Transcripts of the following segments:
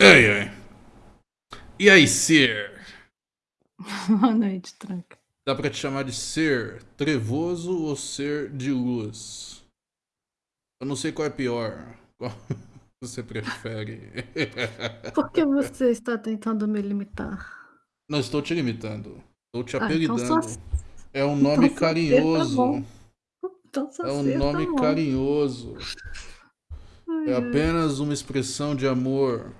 Ei, ei. E aí, Sir? Boa noite, tranca. Dá pra te chamar de ser trevoso ou ser de luz? Eu não sei qual é pior. Qual você prefere? Por que você está tentando me limitar? Não estou te limitando. Estou te Ah, então apelidando. só- É um nome então tá carinhoso. bom. Então é um tá nome bom. carinhoso. Ai, É ai. apenas uma expressão de amor.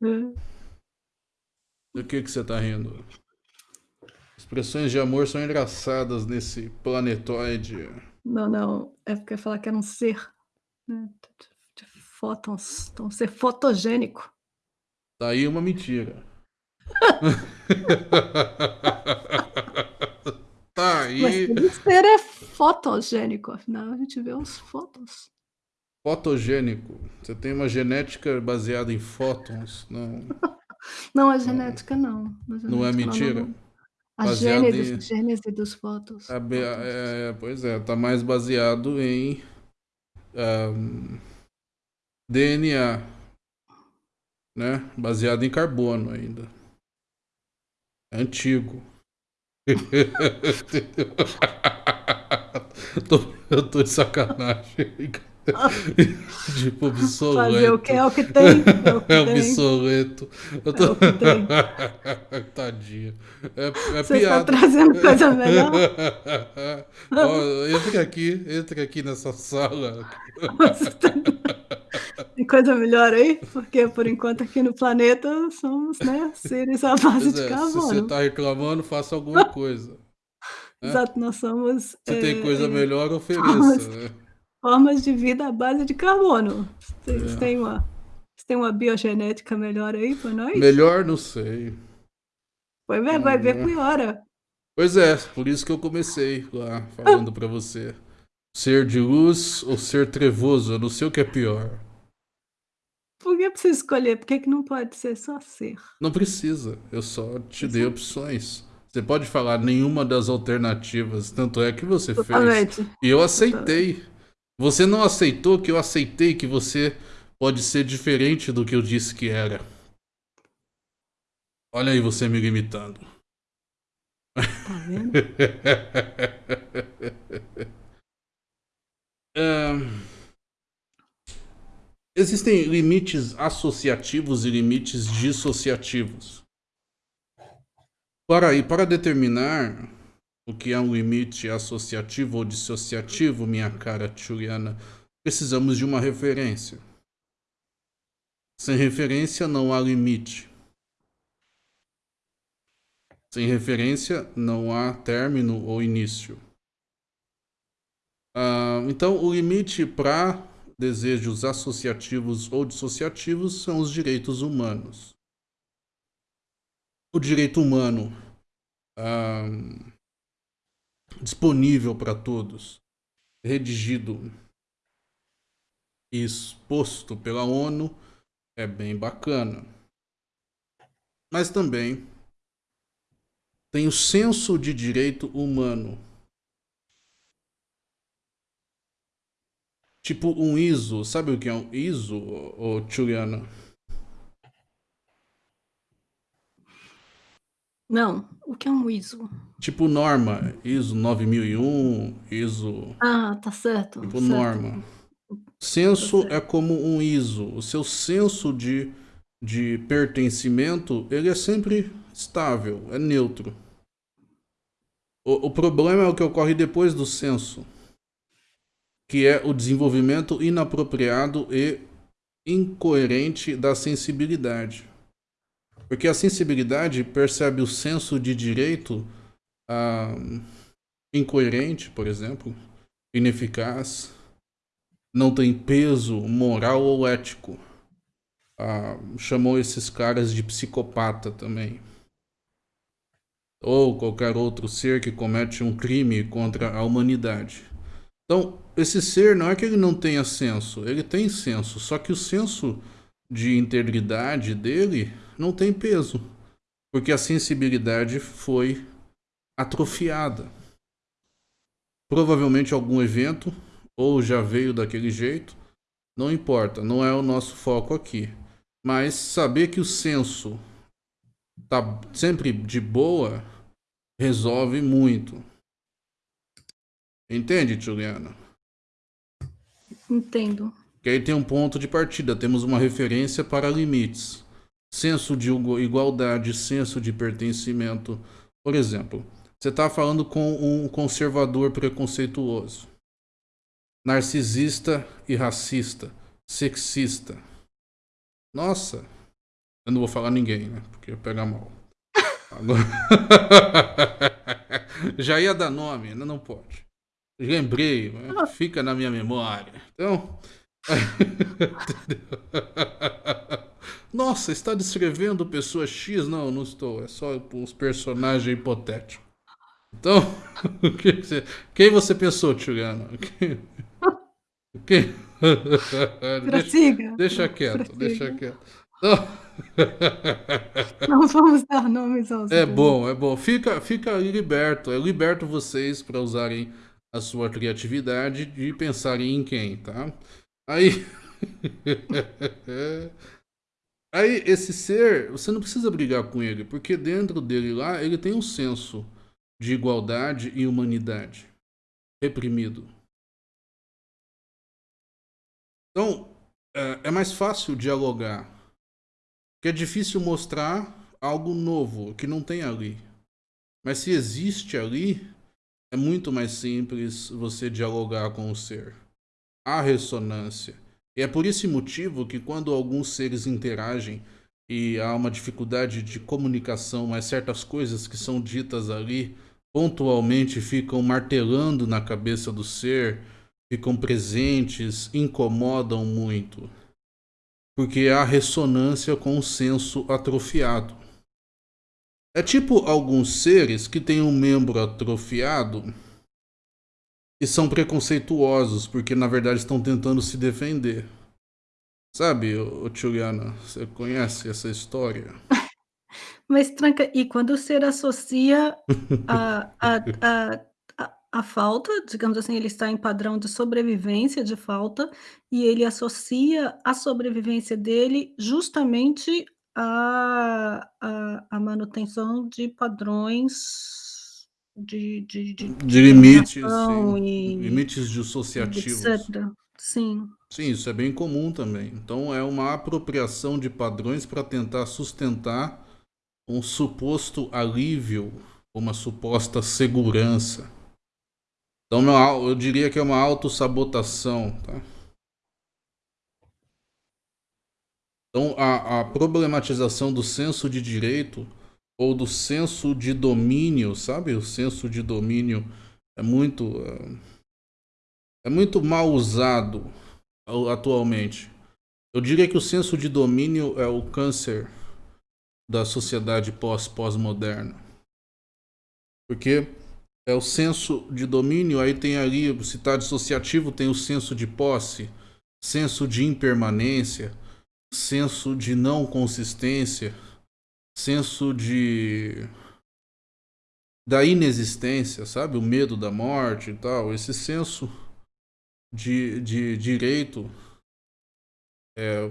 Do que que você tá rindo? Expressões de amor são engraçadas nesse planetoide. Não, não. É porque eu ia falar que era um ser. Né? De fótons. Então, um ser fotogênico. Tá aí uma mentira. tá Mas aí. todo ser é fotogênico. Afinal, a gente vê os fótons. Fotogênico. Você tem uma genética baseada em fótons. Não, Não, a genética não. A não é mentira. não. A Baseado gênese, em- gênese dos fótons. A be- fótons. é, pois é, tá mais baseado em ahm, DNA, né? Baseado em carbono ainda. É antigo. Tô- eu tô de sacanagem. tipo, obsoleto. Fazer o que é o que tem. É o que É. Eu tô... É o que tem. Tadinho. É, é Você está piada. trazendo coisa melhor? Ó, entre aqui, entre aqui nessa sala. Tá- Tem coisa melhor aí? Porque por enquanto aqui no planeta somos, né, seres à base de é, se carbono. você tá reclamando, faça alguma coisa. né? Exato, nós somos Se tem é, coisa é, melhor, ofereça. formas- né? Formas de vida à base de carbono. Vocês É. têm uma, têm uma biogenética melhor aí para nós? Melhor, não sei. Vai ver, vai ver Hum. piora. Pois é, por isso que eu comecei lá falando pra você. Ser de luz ou ser trevoso, eu não sei o que é pior. Por que precisa escolher? Por que, que não pode ser só ser? Não precisa, eu só te dei Exato. opções. Você pode falar nenhuma das alternativas, tanto é que você fez. Totalmente. E eu aceitei. Você não aceitou que eu aceitei que você pode ser diferente do que eu disse que era. Olha aí você me limitando. Tá vendo? Ahn, existem limites associativos e limites dissociativos. Para, e para determinar o que é um limite associativo ou dissociativo, minha cara Juliana, precisamos de uma referência. Sem referência não há limite. Sem referência não há término ou início. Ah, então, o limite para desejos associativos ou dissociativos são os direitos humanos. O direito humano ah, disponível para todos, redigido e exposto pela ONU é bem bacana. Mas também tem o senso de direito humano. Tipo um ISO, sabe o que é um ISO, ô, ô? Não, o que é um ISO? Tipo norma, ISO 9001, ISO, Ah, tá certo. tipo certo. norma. Senso Tá é como um ISO. O seu senso de, de pertencimento, ele é sempre estável, é neutro. O, o problema é o que ocorre depois do senso, que é o desenvolvimento inapropriado e incoerente da sensibilidade. Porque a sensibilidade percebe o senso de direito ah, incoerente, por exemplo, ineficaz, não tem peso moral ou ético. Ah, chamou esses caras de psicopata também. Ou qualquer outro ser que comete um crime contra a humanidade. Então, esse ser não é que ele não tenha senso, ele tem senso, só que o senso de integridade dele não tem peso, porque a sensibilidade foi atrofiada. Provavelmente algum evento ou já veio daquele jeito, não importa, não é o nosso foco aqui. Mas saber que o senso tá sempre de boa resolve muito. Entende, Juliana? Entendo. Que aí tem um ponto de partida, temos uma referência para limites. Senso de igualdade, senso de pertencimento. Por exemplo, você está falando com um conservador preconceituoso, narcisista e racista, sexista. Nossa, eu não vou falar ninguém, né? Porque pega mal. Agora... Já ia dar nome, ainda não pode. Lembrei, fica na minha memória. Então. Nossa, está descrevendo pessoa X? Não, não estou. É só os personagens hipotéticos. Então, quem você pensou, Tchugano? Quem? Deixa, deixa quieto, deixa quieto. Não. Não vamos dar nomes aos É bom, é bom. Fica, fica liberto. Eu liberto vocês para usarem a sua criatividade de pensarem em quem, tá? Aí. Aí, esse ser, você não precisa brigar com ele, porque dentro dele lá, ele tem um senso de igualdade e humanidade reprimido. Então, é, é mais fácil dialogar, porque é difícil mostrar algo novo que não tem ali. Mas se existe ali, é muito mais simples você dialogar com o ser. Há ressonância. E é por esse motivo que quando alguns seres interagem e há uma dificuldade de comunicação, mas certas coisas que são ditas ali pontualmente ficam martelando na cabeça do ser, ficam presentes, incomodam muito. Porque há ressonância com o senso atrofiado. É tipo alguns seres que têm um membro atrofiado e são preconceituosos, porque na verdade estão tentando se defender. Sabe, Juliana, você conhece essa história? Mas tranca, e quando o ser associa a, a, a, a, a falta, digamos assim, ele está em padrão de sobrevivência, de falta, e ele associa a sobrevivência dele justamente a a a manutenção de padrões de de de de limites, sim. Limites dissociativos. Etcétera. Sim. Sim, isso é bem comum também. Então é uma apropriação de padrões para tentar sustentar um suposto alívio, uma suposta segurança. Então eu diria que é uma autossabotação, tá? Então, a, a problematização do senso de direito ou do senso de domínio, sabe? O senso de domínio é muito é, é muito mal usado atualmente. Eu diria que o senso de domínio é o câncer da sociedade pós-pós-moderna. Porque é o senso de domínio, aí tem ali, se está dissociativo, tem o senso de posse, senso de impermanência, senso de não consistência, senso de da inexistência, sabe? O medo da morte e tal. Esse senso de, de direito é,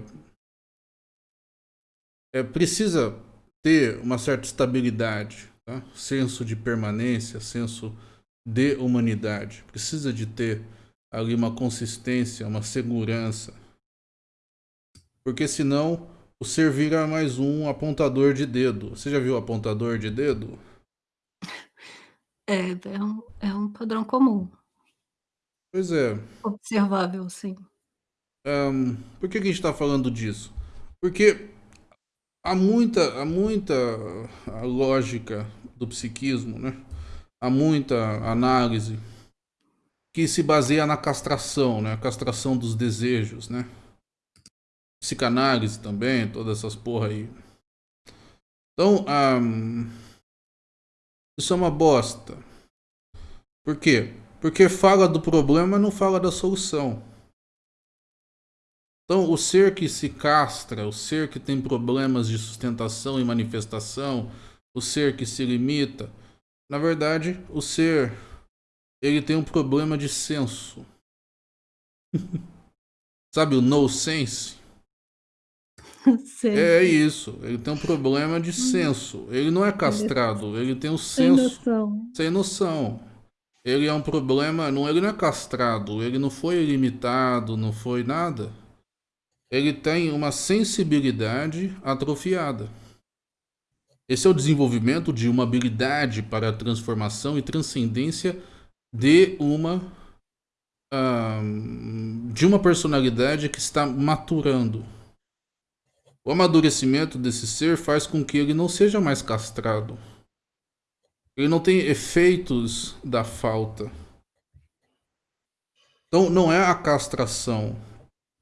é precisa ter uma certa estabilidade, tá? senso de permanência, senso de humanidade. Precisa de ter ali uma consistência, uma segurança. Porque senão o ser vira mais um apontador de dedo. Você já viu apontador de dedo? É, é um, é um padrão comum. Pois é. Observável, sim. Um, por que, que a gente está falando disso? Porque há muita, há muita lógica do psiquismo, né? há muita análise que se baseia na castração, né? a castração dos desejos, né? Psicanálise também, todas essas porra aí. Então, um, isso é uma bosta. Por quê? Porque fala do problema não fala da solução. Então, o ser que se castra, o ser que tem problemas de sustentação e manifestação, o ser que se limita, na verdade, o ser ele tem um problema de senso. Sabe o no sense? Sei, É isso, ele tem um problema de Hum. senso. Ele não é Ele castrado, ele tem um sem senso noção. sem noção. Ele é um problema, não, ele não é castrado, ele não foi limitado, não foi nada. Ele tem uma sensibilidade atrofiada. Esse é o desenvolvimento de uma habilidade para a transformação e transcendência de uma ah, de uma personalidade que está maturando. O amadurecimento desse ser faz com que ele não seja mais castrado. Ele não tem efeitos da falta. Então não é a castração,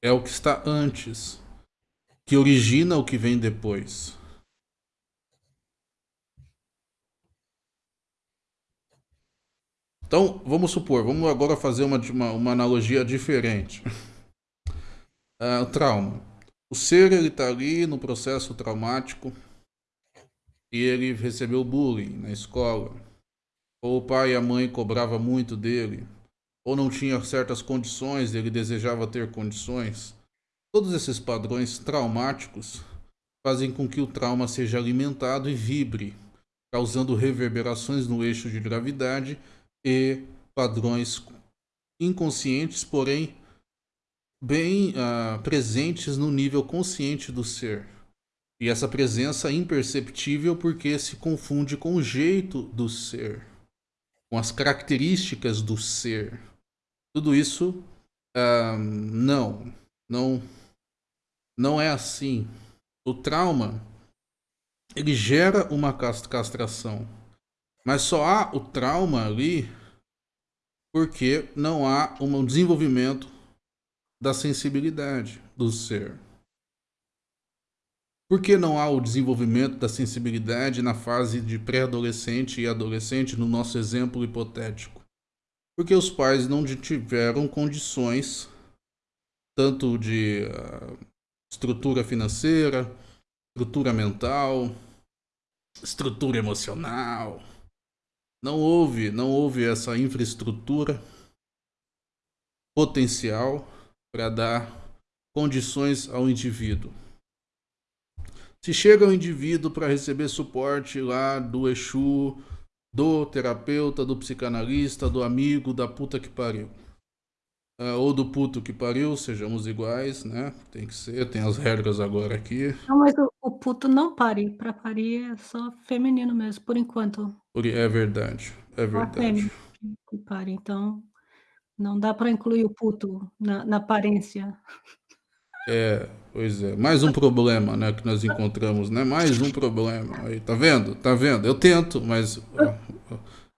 é o que está antes, que origina o que vem depois. Então, vamos supor, vamos agora fazer uma, uma, uma analogia diferente. Uh, trauma. O ser ele está ali no processo traumático e ele recebeu bullying na escola. Ou o pai e a mãe cobrava muito dele, ou não tinha certas condições, ele desejava ter condições. Todos esses padrões traumáticos fazem com que o trauma seja alimentado e vibre, causando reverberações no eixo de gravidade e padrões inconscientes, porém bem uh, presentes no nível consciente do ser. E essa presença imperceptível porque se confunde com o jeito do ser, com as características do ser. Tudo isso uh, não, não, não é assim. O trauma ele gera uma castração, mas só há o trauma ali porque não há um desenvolvimento da sensibilidade do ser. Por que não há o desenvolvimento da sensibilidade na fase de pré-adolescente e adolescente, no nosso exemplo hipotético? Porque os pais não tiveram condições, tanto de uh, estrutura financeira, estrutura mental, estrutura emocional. Não houve, não houve essa infraestrutura potencial para dar condições ao indivíduo. Se chega o indivíduo para receber suporte lá do Exu, do terapeuta, do psicanalista, do amigo, da puta que pariu. Uh, ou do puto que pariu, sejamos iguais, né? Tem que ser, tem as regras agora aqui. Não, mas o, o puto não pare. Para parir é só feminino mesmo, por enquanto. É verdade, é verdade. Que pare, então não dá para incluir o puto na, na aparência. É, pois é. Mais um problema, né, que nós encontramos, né? Mais um problema. Aí, tá vendo? Tá vendo? Eu tento, mas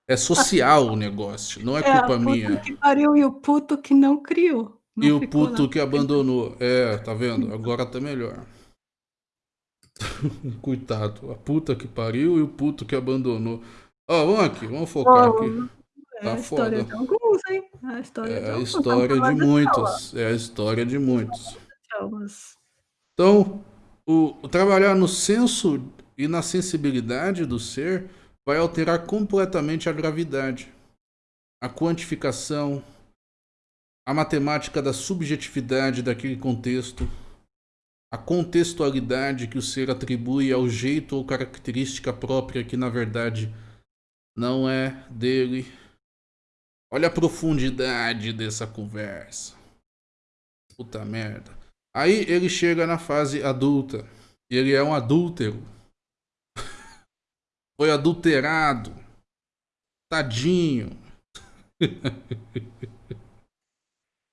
é social o negócio, não é, é culpa minha. que pariu e o puto que não criou. Não e o puto lá. que abandonou. É, tá vendo? Agora tá melhor. Coitado. A puta que pariu e o puto que abandonou. Ó, oh, vamos aqui, vamos focar oh, aqui. Tá é a história foda. de alguns, hein? É a história é de, a história de muitos. É a história de muitos. Então, o, o trabalhar no senso e na sensibilidade do ser vai alterar completamente a gravidade, a quantificação, a matemática da subjetividade daquele contexto, a contextualidade que o ser atribui ao jeito ou característica própria que na verdade não é dele. Olha a profundidade dessa conversa. Puta merda. Aí ele chega na fase adulta. E ele é um adúltero foi adulterado. Tadinho.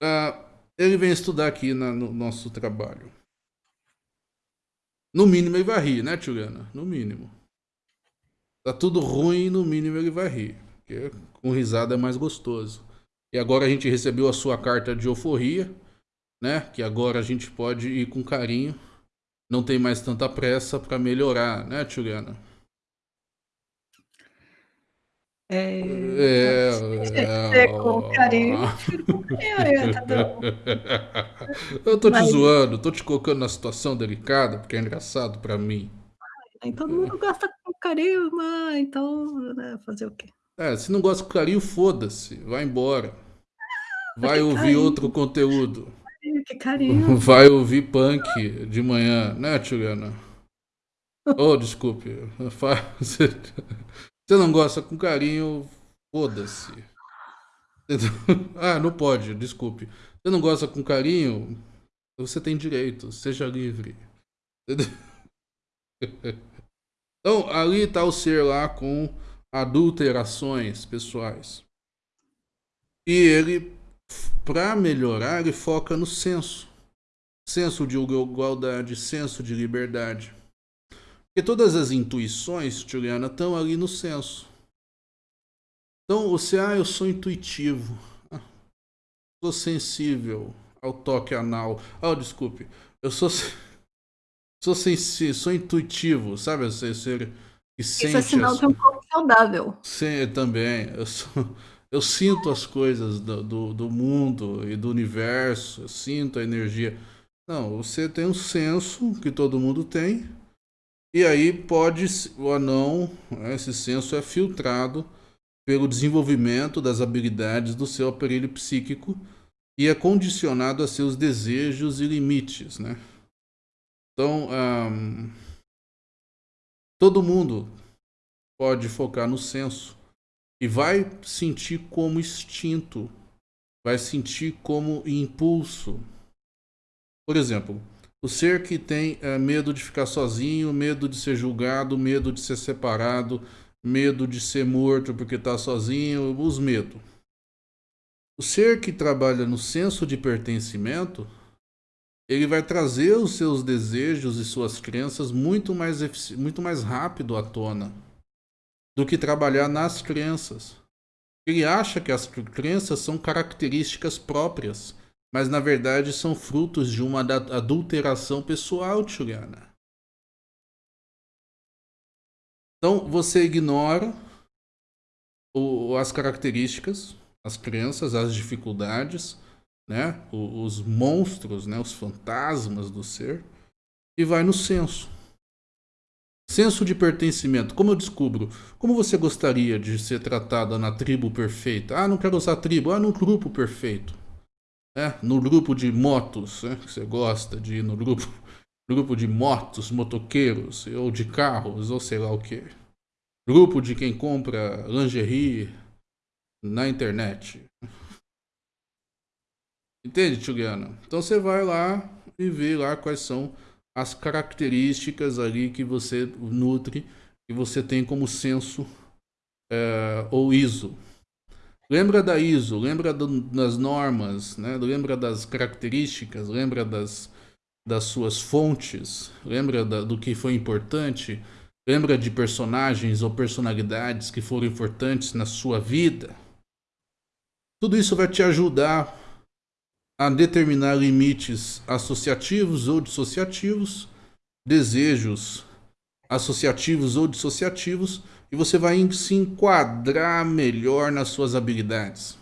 uh, ele vem estudar aqui na, no nosso trabalho. No mínimo ele vai rir, né, Juliana? No mínimo. Tá tudo ruim, no mínimo ele vai rir. Porque com risada é mais gostoso. E agora a gente recebeu a sua carta de euforia, né? Que agora a gente pode ir com carinho. Não tem mais tanta pressa para melhorar, né, Juliana? É, é, é, com carinho, eu tô te Mas... zoando, tô te colocando na situação delicada, porque é engraçado pra mim. Nem todo mundo gosta com carinho, mas então, né, fazer o quê? É, se não gosta com carinho, foda-se, vai embora. Vai ouvir outro conteúdo. que carinho. Vai ouvir punk de manhã, né, Juliana? Oh, desculpe. Você não gosta com carinho, foda-se. Ah, não pode, desculpe. Você não gosta com carinho, você tem direito, seja livre. Então, ali está o ser lá com adulterações pessoais. E ele, para melhorar, ele foca no senso. Senso de igualdade, senso de liberdade. Porque todas as intuições, Juliana, estão ali no senso. Então, você, ah, eu sou intuitivo. Ah, sou sensível ao toque anal. Ah, oh, desculpe. Eu sou sou sensível, sou intuitivo, sabe? Ser, ser que sente Isso é sinal de um corpo saudável. Sim, também. Eu, sou, eu sinto as coisas do, do, do, mundo e do universo, eu sinto a energia. Não, você tem um senso que todo mundo tem, e aí pode ou não, né, esse senso é filtrado pelo desenvolvimento das habilidades do seu aparelho psíquico e é condicionado a seus desejos e limites, né? Então, um, todo mundo pode focar no senso e vai sentir como instinto, vai sentir como impulso. Por exemplo, o ser que tem é, medo de ficar sozinho, medo de ser julgado, medo de ser separado, medo de ser morto porque está sozinho, os medos. O ser que trabalha no senso de pertencimento ele vai trazer os seus desejos e suas crenças muito mais, muito mais rápido à tona do que trabalhar nas crenças. Ele acha que as crenças são características próprias, mas na verdade são frutos de uma adulteração pessoal, Juliana. Então você ignora o, as características, as crenças, as dificuldades, né, os monstros, né, os fantasmas do ser, e vai no senso. Senso de pertencimento. Como eu descubro? Como você gostaria de ser tratada na tribo perfeita? Ah, não quero usar tribo. Ah, no grupo perfeito. É, no grupo de motos, né, que você gosta de ir no grupo, grupo de motos, motoqueiros, ou de carros, ou sei lá o que. Grupo de quem compra lingerie na internet. Entende, Juliana? Então você vai lá e vê lá quais são as características ali que você nutre, que você tem como senso é, ou ISO. Lembra da ISO, lembra do, das normas, né? lembra das características, lembra das, das suas fontes, lembra da, do que foi importante, lembra de personagens ou personalidades que foram importantes na sua vida. Tudo isso vai te ajudar a determinar limites associativos ou dissociativos, desejos associativos ou dissociativos, e você vai se enquadrar melhor nas suas habilidades.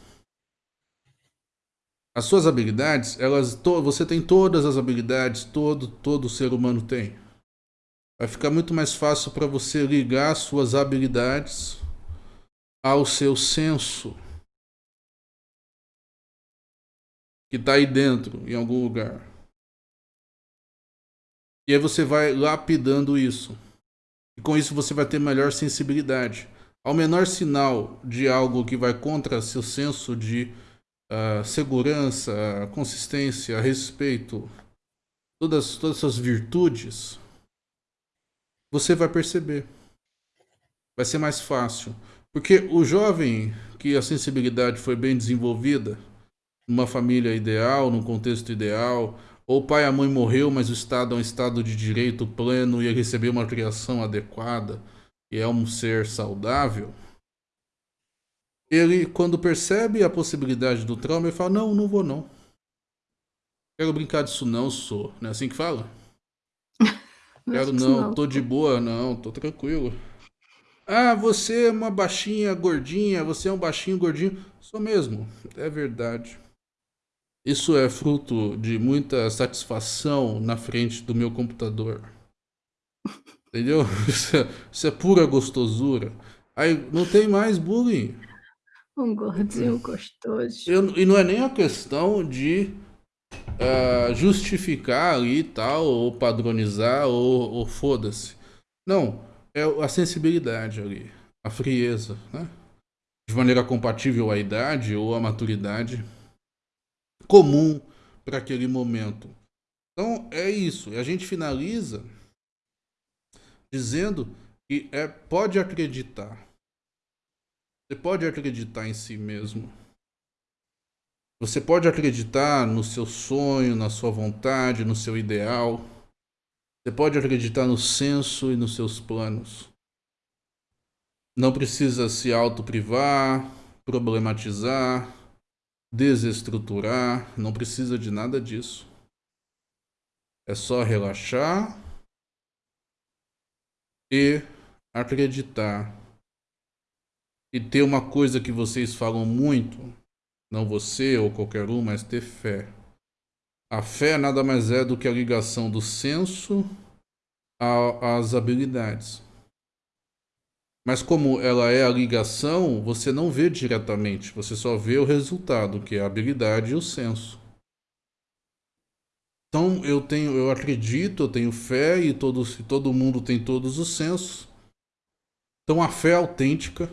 As suas habilidades, elas, você tem todas as habilidades, todo, todo ser humano tem. Vai ficar muito mais fácil para você ligar suas habilidades ao seu senso que está aí dentro, em algum lugar. E aí você vai lapidando isso. E com isso você vai ter melhor sensibilidade. Ao menor sinal de algo que vai contra seu senso de uh, segurança, consistência, respeito, todas, todas essas virtudes, você vai perceber. Vai ser mais fácil. Porque o jovem que a sensibilidade foi bem desenvolvida, numa família ideal, num contexto ideal, ou o pai e a mãe morreu, mas o Estado é um Estado de direito pleno e ele recebeu uma criação adequada e é um ser saudável, ele, quando percebe a possibilidade do trauma, ele fala, não, não vou não. Quero brincar disso não, sou. Não é assim que fala? Quero não, não, tô de boa, não, tô tranquilo. Ah, você é uma baixinha gordinha, você é um baixinho gordinho. Sou mesmo, é verdade. Isso é fruto de muita satisfação na frente do meu computador. Entendeu? Isso é, isso é pura gostosura. Aí não tem mais bullying. Um gordinho gostoso. Eu, e não é nem a questão de uh, justificar ali e tal, ou padronizar, ou, ou foda-se. Não, é a sensibilidade ali, a frieza, né? De maneira compatível à idade ou à maturidade comum para aquele momento. Então é isso. E a gente finaliza dizendo que é, pode acreditar. Você pode acreditar em si mesmo. Você pode acreditar no seu sonho, na sua vontade, no seu ideal. Você pode acreditar no senso e nos seus planos. Não precisa se autoprivar, problematizar, desestruturar, não precisa de nada disso. É só relaxar e acreditar. E ter uma coisa que vocês falam muito, não você ou qualquer um, mas ter fé. A fé nada mais é do que a ligação do senso às habilidades. Mas como ela é a ligação, você não vê diretamente, você só vê o resultado, que é a habilidade e o senso. Então eu tenho, eu acredito, eu tenho fé e todos, todo mundo tem todos os sensos. Então a fé autêntica,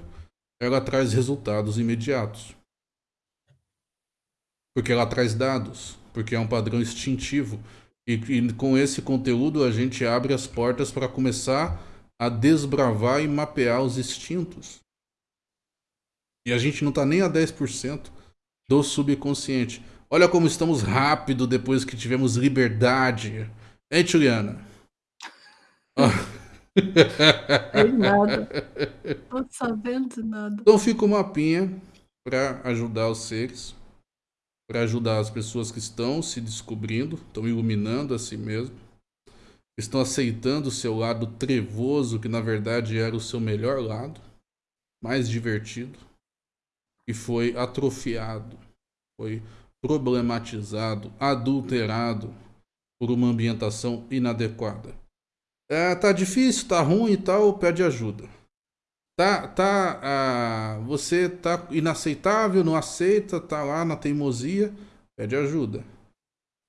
ela traz resultados imediatos. Porque ela traz dados, porque é um padrão instintivo. E, e com esse conteúdo a gente abre as portas para começar a desbravar e mapear os instintos. E a gente não está nem a 10% do subconsciente. Olha como estamos rápido depois que tivemos liberdade. Hein, Juliana? Tem nada. Tô sabendo de nada. Então fica uma mapinha para ajudar os seres, para ajudar as pessoas que estão se descobrindo, estão iluminando a si mesmo estão aceitando o seu lado trevoso, que na verdade era o seu melhor lado, mais divertido, e foi atrofiado, foi problematizado, adulterado por uma ambientação inadequada. É, tá difícil, tá ruim e tal, pede ajuda. Tá, tá, ah, você tá inaceitável, não aceita, tá lá na teimosia, pede ajuda.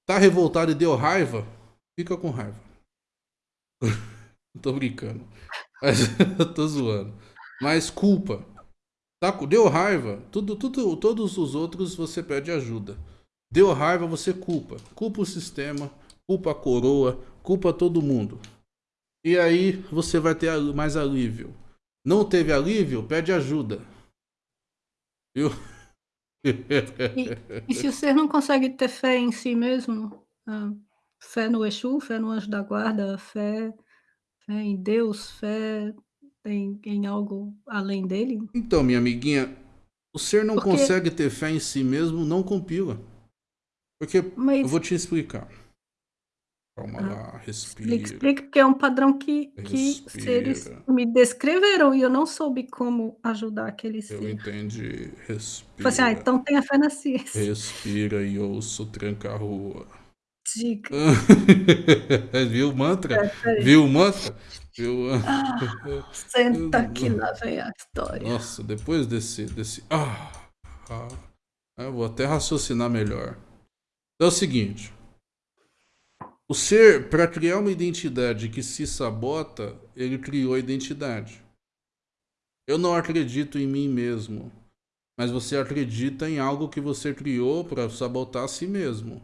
Tá revoltado e deu raiva, fica com raiva. tô brincando. Mas eu tô zoando. Mas culpa. Tá, deu raiva. Tudo, tudo, todos os outros você pede ajuda. Deu raiva, você culpa. Culpa o sistema, culpa a coroa, culpa todo mundo. E aí você vai ter mais alívio. Não teve alívio? Pede ajuda. Viu? E, e se ser não consegue ter fé em si mesmo? Ah, Fé no Exu, fé no anjo da guarda, fé fé em Deus, fé em em algo além dele? Então, minha amiguinha, o ser não Porque consegue ter fé em si mesmo, não compila. Porque eu vou te explicar. Calma Ah, lá, respira, explica, porque é um padrão que que seres respira. me descreveram e eu não soube como ajudar aquele Eu ser. entendi. Falei assim: "Ah, Respira. então tenha fé na ciência". Respira e ouça o tranca-rua. Viu o mantra? É, aí. Viu o mantra? Viu? Ah, senta que lá vem a história. Nossa, depois desse. desse ah, ah, eu vou até raciocinar melhor. Então é o seguinte: o ser, para criar uma identidade que se sabota, ele criou a identidade. Eu não acredito em mim mesmo, mas você acredita em algo que você criou para sabotar a si mesmo.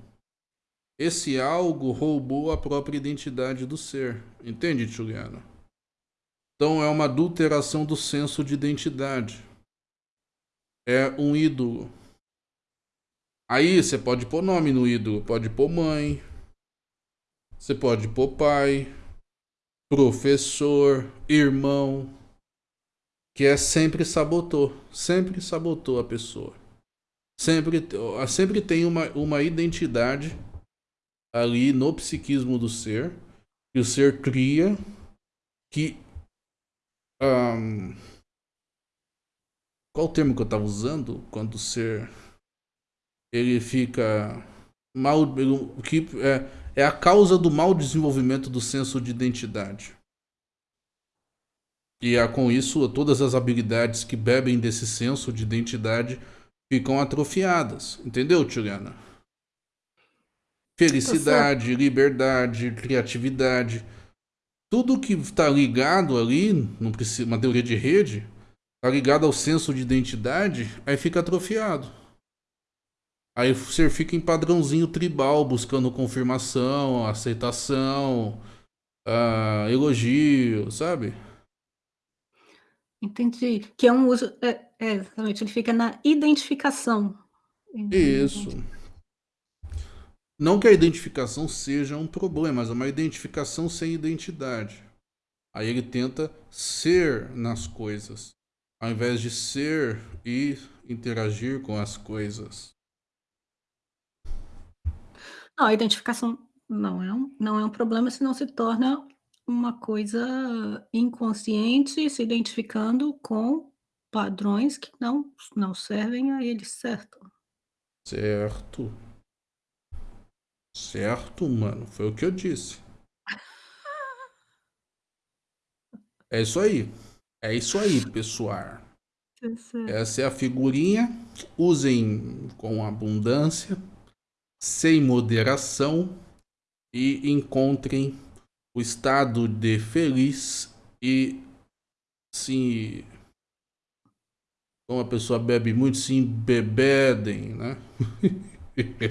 Esse algo roubou a própria identidade do ser. Entende, Juliana? Então é uma adulteração do senso de identidade. É um ídolo. Aí você pode pôr nome no ídolo. Pode pôr mãe. Você pode pôr pai. Professor. Irmão. Que é sempre sabotou. Sempre sabotou a pessoa. Sempre, sempre tem uma, uma identidade ali no psiquismo do ser, que o ser cria, que. Um, qual o termo que eu estava usando? Quando o ser. Ele fica. Mal, que é, é a causa do mau desenvolvimento do senso de identidade. E é, com isso, todas as habilidades que bebem desse senso de identidade ficam atrofiadas. Entendeu, Juliana? Felicidade, tá liberdade, criatividade. Tudo que está ligado ali, não precisa, uma teoria de rede, está ligado ao senso de identidade, aí fica atrofiado. Aí você fica em padrãozinho tribal, buscando confirmação, aceitação, uh, elogio, sabe? Entendi. Que é um uso. É, é, exatamente, ele fica na identificação. Isso. Não que a identificação seja um problema, mas é uma identificação sem identidade. Aí ele tenta ser nas coisas, ao invés de ser e interagir com as coisas. Não, a identificação não é um, não é um problema se não se torna uma coisa inconsciente, se identificando com padrões que não, não servem a ele, certo? Certo. Certo, mano. Foi o que eu disse. É isso aí. É isso aí, pessoal. Essa é a figurinha. Usem com abundância, sem moderação e encontrem o estado de feliz e sim como a pessoa bebe muito, se embebedem, né?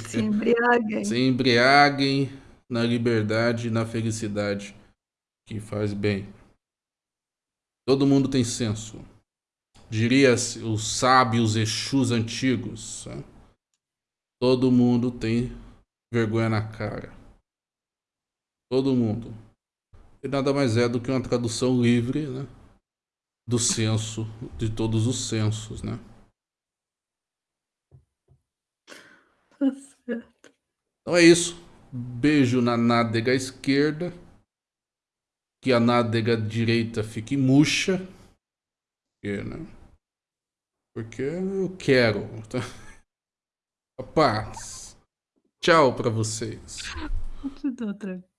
Se embriaguem. Se embriaguem na liberdade e na felicidade que faz bem. Todo mundo tem senso. Diria os sábios Exus antigos. Né? Todo mundo tem vergonha na cara. Todo mundo e nada mais é do que uma tradução livre né, do censo, de todos os censos, né? Então é isso. Beijo na nádega esquerda. Que a nádega direita fique murcha. Porque, né? Porque eu quero. Tá? Paz. Tchau pra vocês. Tudo tranquilo.